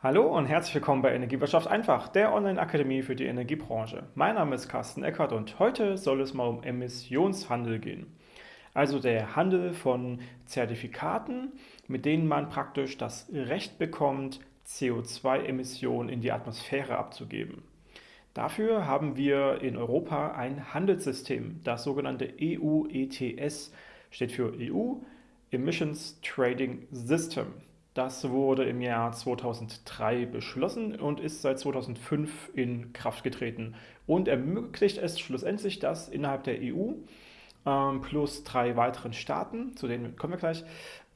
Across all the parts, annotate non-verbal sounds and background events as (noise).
Hallo und herzlich willkommen bei Energiewirtschaft einfach, der Online-Akademie für die Energiebranche. Mein Name ist Carsten Eckert und heute soll es mal um Emissionshandel gehen. Also der Handel von Zertifikaten, mit denen man praktisch das Recht bekommt, CO2-Emissionen in die Atmosphäre abzugeben. Dafür haben wir in Europa ein Handelssystem, das sogenannte EU ETS steht für EU Emissions Trading System. Das wurde im Jahr 2003 beschlossen und ist seit 2005 in Kraft getreten und ermöglicht es schlussendlich, dass innerhalb der EU ähm, plus drei weiteren Staaten, zu denen kommen wir gleich,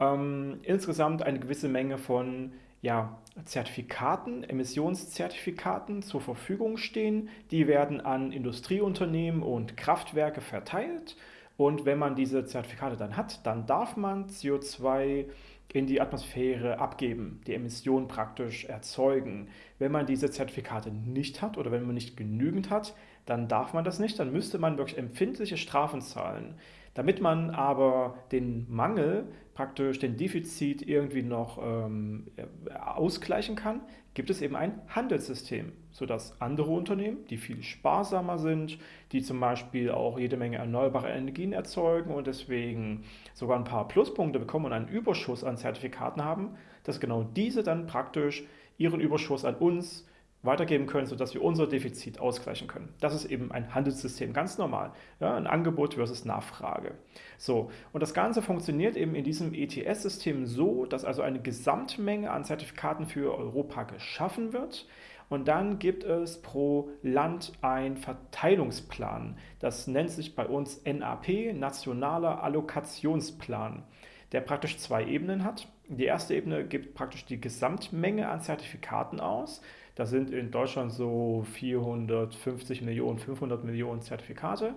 ähm, insgesamt eine gewisse Menge von ja, Zertifikaten, Emissionszertifikaten zur Verfügung stehen. Die werden an Industrieunternehmen und Kraftwerke verteilt und wenn man diese Zertifikate dann hat, dann darf man CO2 in die Atmosphäre abgeben, die Emissionen praktisch erzeugen. Wenn man diese Zertifikate nicht hat oder wenn man nicht genügend hat, dann darf man das nicht, dann müsste man wirklich empfindliche Strafen zahlen. Damit man aber den Mangel, praktisch den Defizit irgendwie noch ähm, ausgleichen kann, gibt es eben ein Handelssystem, sodass andere Unternehmen, die viel sparsamer sind, die zum Beispiel auch jede Menge erneuerbare Energien erzeugen und deswegen sogar ein paar Pluspunkte bekommen und einen Überschuss an Zertifikaten haben, dass genau diese dann praktisch ihren Überschuss an uns weitergeben können, sodass wir unser Defizit ausgleichen können. Das ist eben ein Handelssystem, ganz normal. Ja, ein Angebot versus Nachfrage. So, und das Ganze funktioniert eben in diesem ETS-System so, dass also eine Gesamtmenge an Zertifikaten für Europa geschaffen wird. Und dann gibt es pro Land einen Verteilungsplan. Das nennt sich bei uns NAP, Nationaler Allokationsplan, der praktisch zwei Ebenen hat. Die erste Ebene gibt praktisch die Gesamtmenge an Zertifikaten aus. Das sind in Deutschland so 450 Millionen, 500 Millionen Zertifikate.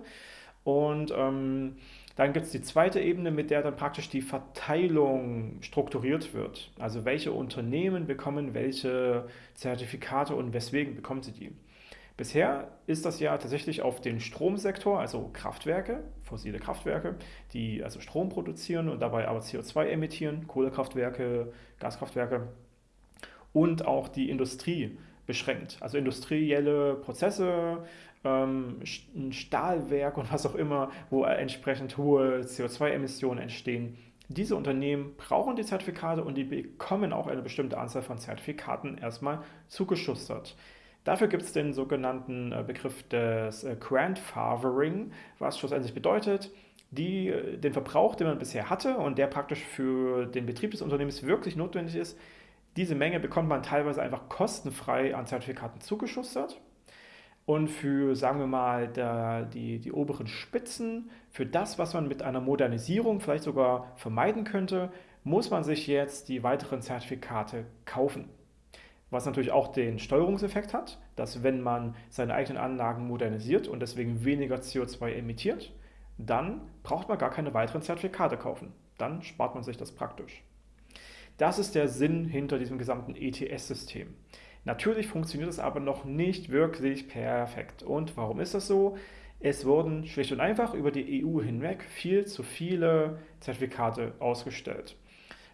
Und ähm, dann gibt es die zweite Ebene, mit der dann praktisch die Verteilung strukturiert wird. Also welche Unternehmen bekommen welche Zertifikate und weswegen bekommen sie die. Bisher ist das ja tatsächlich auf den Stromsektor, also Kraftwerke, fossile Kraftwerke, die also Strom produzieren und dabei aber CO2 emittieren, Kohlekraftwerke, Gaskraftwerke und auch die Industrie beschränkt. Also industrielle Prozesse, ähm, ein Stahlwerk und was auch immer, wo entsprechend hohe CO2-Emissionen entstehen. Diese Unternehmen brauchen die Zertifikate und die bekommen auch eine bestimmte Anzahl von Zertifikaten erstmal zugeschustert. Dafür gibt es den sogenannten äh, Begriff des äh, Grandfathering, was schlussendlich bedeutet, die, äh, den Verbrauch, den man bisher hatte und der praktisch für den Betrieb des Unternehmens wirklich notwendig ist, diese Menge bekommt man teilweise einfach kostenfrei an Zertifikaten zugeschustert. Und für, sagen wir mal, der, die, die oberen Spitzen, für das, was man mit einer Modernisierung vielleicht sogar vermeiden könnte, muss man sich jetzt die weiteren Zertifikate kaufen. Was natürlich auch den Steuerungseffekt hat, dass wenn man seine eigenen Anlagen modernisiert und deswegen weniger CO2 emittiert, dann braucht man gar keine weiteren Zertifikate kaufen. Dann spart man sich das praktisch. Das ist der Sinn hinter diesem gesamten ETS-System. Natürlich funktioniert es aber noch nicht wirklich perfekt. Und warum ist das so? Es wurden schlicht und einfach über die EU hinweg viel zu viele Zertifikate ausgestellt.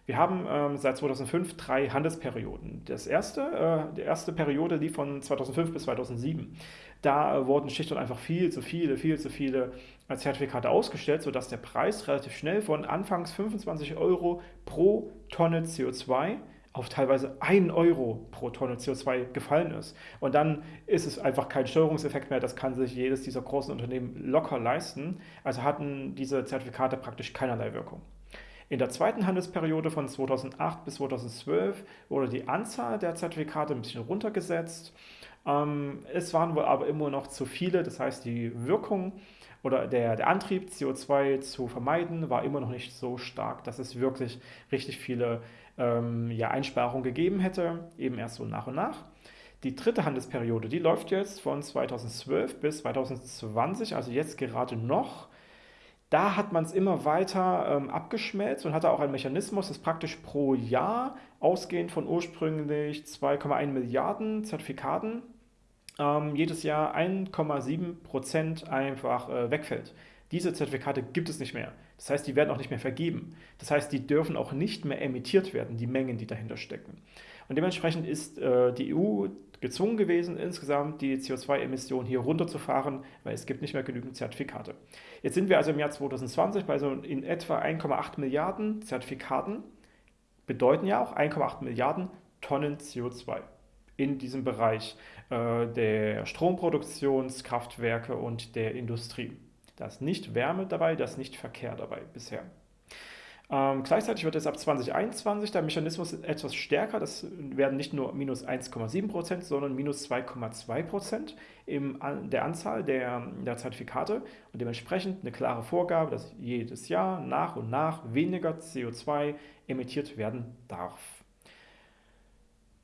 Wir haben ähm, seit 2005 drei Handelsperioden. Das erste, äh, die erste Periode lief von 2005 bis 2007. Da äh, wurden schlicht und einfach viel zu viele, viel zu viele äh, Zertifikate ausgestellt, sodass der Preis relativ schnell von anfangs 25 Euro pro Tonne CO2 auf teilweise 1 Euro pro Tonne CO2 gefallen ist. Und dann ist es einfach kein Steuerungseffekt mehr, das kann sich jedes dieser großen Unternehmen locker leisten. Also hatten diese Zertifikate praktisch keinerlei Wirkung. In der zweiten Handelsperiode von 2008 bis 2012 wurde die Anzahl der Zertifikate ein bisschen runtergesetzt. Ähm, es waren wohl aber immer noch zu viele, das heißt die Wirkung oder der, der Antrieb, CO2 zu vermeiden, war immer noch nicht so stark, dass es wirklich richtig viele ähm, ja, Einsparungen gegeben hätte, eben erst so nach und nach. Die dritte Handelsperiode, die läuft jetzt von 2012 bis 2020, also jetzt gerade noch. Da hat man es immer weiter ähm, abgeschmelzt und hatte auch einen Mechanismus, das praktisch pro Jahr, ausgehend von ursprünglich 2,1 Milliarden Zertifikaten, ähm, jedes Jahr 1,7 Prozent einfach äh, wegfällt. Diese Zertifikate gibt es nicht mehr. Das heißt, die werden auch nicht mehr vergeben. Das heißt, die dürfen auch nicht mehr emittiert werden, die Mengen, die dahinter stecken. Und dementsprechend ist äh, die EU gezwungen gewesen, insgesamt die CO2-Emissionen hier runterzufahren, weil es gibt nicht mehr genügend Zertifikate. Jetzt sind wir also im Jahr 2020 bei so in etwa 1,8 Milliarden Zertifikaten, bedeuten ja auch 1,8 Milliarden Tonnen CO2 in diesem Bereich äh, der Stromproduktionskraftwerke und der Industrie. Da ist nicht Wärme dabei, da ist nicht Verkehr dabei bisher. Ähm, gleichzeitig wird es ab 2021 der Mechanismus etwas stärker. Das werden nicht nur minus 1,7% sondern minus 2,2% in der Anzahl der, der Zertifikate und dementsprechend eine klare Vorgabe, dass jedes Jahr nach und nach weniger CO2 emittiert werden darf.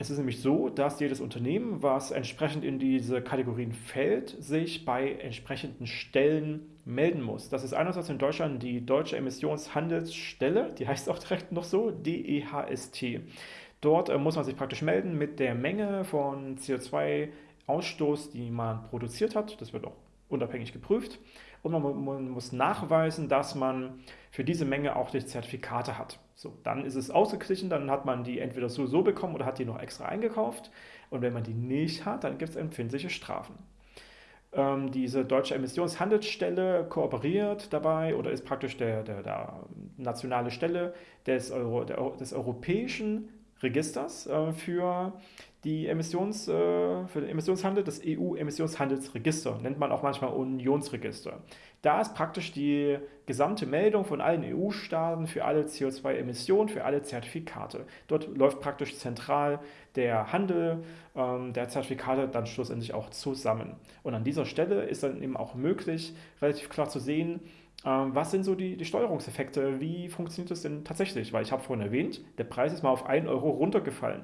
Es ist nämlich so, dass jedes Unternehmen, was entsprechend in diese Kategorien fällt, sich bei entsprechenden Stellen melden muss. Das ist einerseits in Deutschland die Deutsche Emissionshandelsstelle, die heißt auch direkt noch so, DEHST. Dort äh, muss man sich praktisch melden mit der Menge von CO2-Ausstoß, die man produziert hat. Das wird auch unabhängig geprüft. Und man, man muss nachweisen, dass man für diese Menge auch die Zertifikate hat. So, dann ist es ausgeglichen, dann hat man die entweder so so bekommen oder hat die noch extra eingekauft. Und wenn man die nicht hat, dann gibt es empfindliche Strafen. Ähm, diese deutsche Emissionshandelsstelle kooperiert dabei oder ist praktisch der, der, der nationale Stelle des, Euro, der, des europäischen Registers äh, für die Emissions, äh, für den Emissionshandel, das EU-Emissionshandelsregister, nennt man auch manchmal Unionsregister. Da ist praktisch die gesamte Meldung von allen EU-Staaten für alle CO2-Emissionen, für alle Zertifikate. Dort läuft praktisch zentral der Handel ähm, der Zertifikate dann schlussendlich auch zusammen. Und an dieser Stelle ist dann eben auch möglich, relativ klar zu sehen, ähm, was sind so die, die Steuerungseffekte? Wie funktioniert das denn tatsächlich? Weil ich habe vorhin erwähnt, der Preis ist mal auf 1 Euro runtergefallen.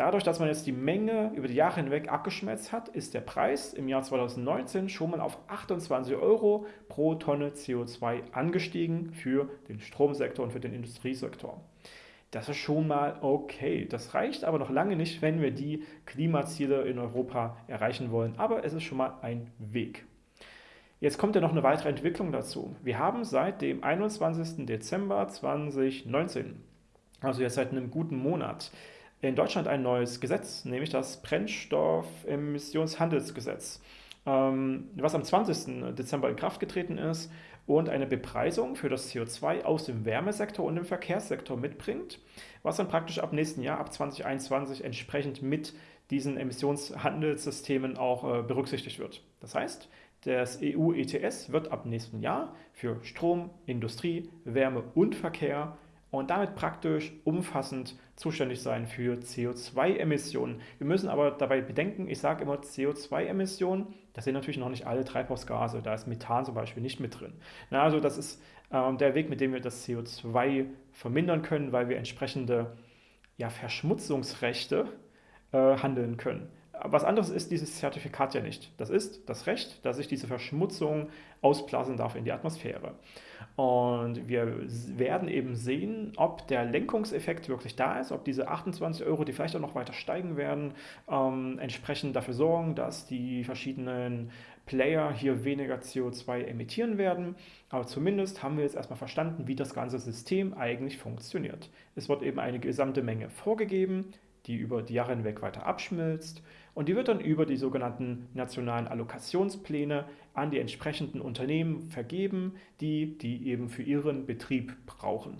Dadurch, dass man jetzt die Menge über die Jahre hinweg abgeschmelzt hat, ist der Preis im Jahr 2019 schon mal auf 28 Euro pro Tonne CO2 angestiegen für den Stromsektor und für den Industriesektor. Das ist schon mal okay. Das reicht aber noch lange nicht, wenn wir die Klimaziele in Europa erreichen wollen. Aber es ist schon mal ein Weg. Jetzt kommt ja noch eine weitere Entwicklung dazu. Wir haben seit dem 21. Dezember 2019, also jetzt seit einem guten Monat, in Deutschland ein neues Gesetz, nämlich das Brennstoffemissionshandelsgesetz, ähm, was am 20. Dezember in Kraft getreten ist und eine Bepreisung für das CO2 aus dem Wärmesektor und dem Verkehrssektor mitbringt, was dann praktisch ab nächsten Jahr, ab 2021, entsprechend mit diesen Emissionshandelssystemen auch äh, berücksichtigt wird. Das heißt, das EU-ETS wird ab nächsten Jahr für Strom, Industrie, Wärme und Verkehr und damit praktisch umfassend zuständig sein für CO2-Emissionen. Wir müssen aber dabei bedenken, ich sage immer CO2-Emissionen, das sind natürlich noch nicht alle Treibhausgase, da ist Methan zum Beispiel nicht mit drin. Na, also das ist äh, der Weg, mit dem wir das CO2 vermindern können, weil wir entsprechende ja, Verschmutzungsrechte äh, handeln können. Was anderes ist dieses Zertifikat ja nicht. Das ist das Recht, dass ich diese Verschmutzung ausblasen darf in die Atmosphäre. Und wir werden eben sehen, ob der Lenkungseffekt wirklich da ist, ob diese 28 Euro, die vielleicht auch noch weiter steigen werden, ähm, entsprechend dafür sorgen, dass die verschiedenen Player hier weniger CO2 emittieren werden. Aber zumindest haben wir jetzt erstmal verstanden, wie das ganze System eigentlich funktioniert. Es wird eben eine gesamte Menge vorgegeben, die über die Jahre hinweg weiter abschmilzt und die wird dann über die sogenannten nationalen Allokationspläne an die entsprechenden Unternehmen vergeben, die die eben für ihren Betrieb brauchen.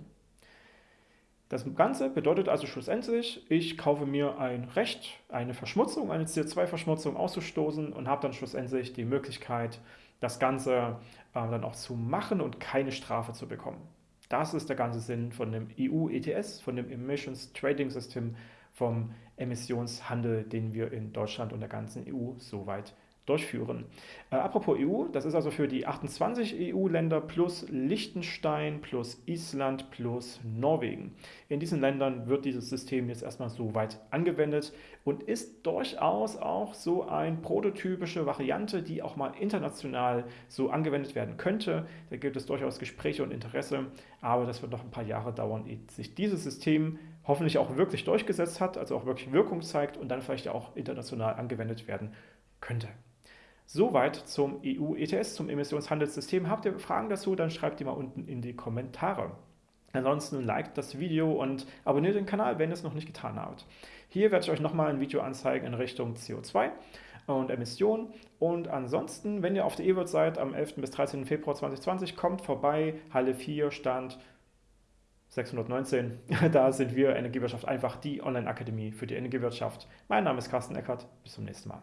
Das Ganze bedeutet also schlussendlich, ich kaufe mir ein Recht, eine Verschmutzung, eine CO2-Verschmutzung auszustoßen und habe dann schlussendlich die Möglichkeit, das Ganze äh, dann auch zu machen und keine Strafe zu bekommen. Das ist der ganze Sinn von dem EU-ETS, von dem Emissions Trading System vom Emissionshandel, den wir in Deutschland und der ganzen EU soweit durchführen. Äh, apropos EU, das ist also für die 28 EU-Länder plus Liechtenstein plus Island plus Norwegen. In diesen Ländern wird dieses System jetzt erstmal so weit angewendet und ist durchaus auch so eine prototypische Variante, die auch mal international so angewendet werden könnte. Da gibt es durchaus Gespräche und Interesse, aber das wird noch ein paar Jahre dauern, ehe sich dieses System hoffentlich auch wirklich durchgesetzt hat, also auch wirklich Wirkung zeigt und dann vielleicht auch international angewendet werden könnte. Soweit zum EU-ETS, zum Emissionshandelssystem. Habt ihr Fragen dazu, dann schreibt die mal unten in die Kommentare. Ansonsten liked das Video und abonniert den Kanal, wenn ihr es noch nicht getan habt. Hier werde ich euch nochmal ein Video anzeigen in Richtung CO2 und Emissionen. Und ansonsten, wenn ihr auf der E-Word seid, am 11. bis 13. Februar 2020, kommt vorbei, Halle 4, Stand 619. (laughs) Da sind wir Energiewirtschaft einfach die Online-Akademie für die Energiewirtschaft. Mein Name ist Carsten Eckert. Bis zum nächsten Mal.